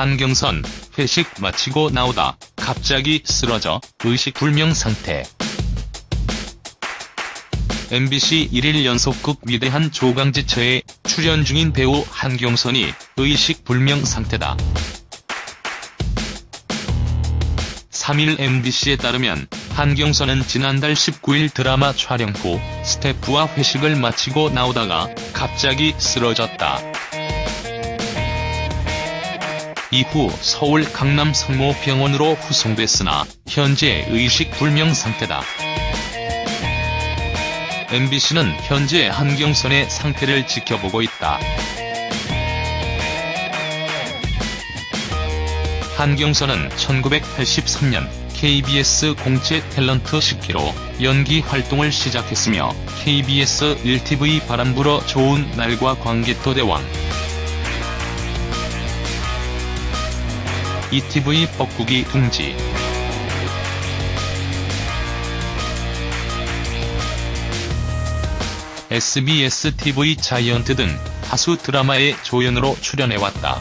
한경선 회식 마치고 나오다 갑자기 쓰러져 의식불명 상태. MBC 1일 연속극 위대한 조강지처에 출연 중인 배우 한경선이 의식불명 상태다. 3일 MBC에 따르면 한경선은 지난달 19일 드라마 촬영 후 스태프와 회식을 마치고 나오다가 갑자기 쓰러졌다. 이후 서울 강남 성모병원으로 후송됐으나 현재 의식불명 상태다. MBC는 현재 한경선의 상태를 지켜보고 있다. 한경선은 1983년 KBS 공채 탤런트 10기로 연기 활동을 시작했으며 KBS 1TV 바람 불어 좋은 날과 광개토 대왕 ETV 뻐꾸기 둥지 SBS TV 자이언트 등 다수 드라마에 조연으로 출연해왔다.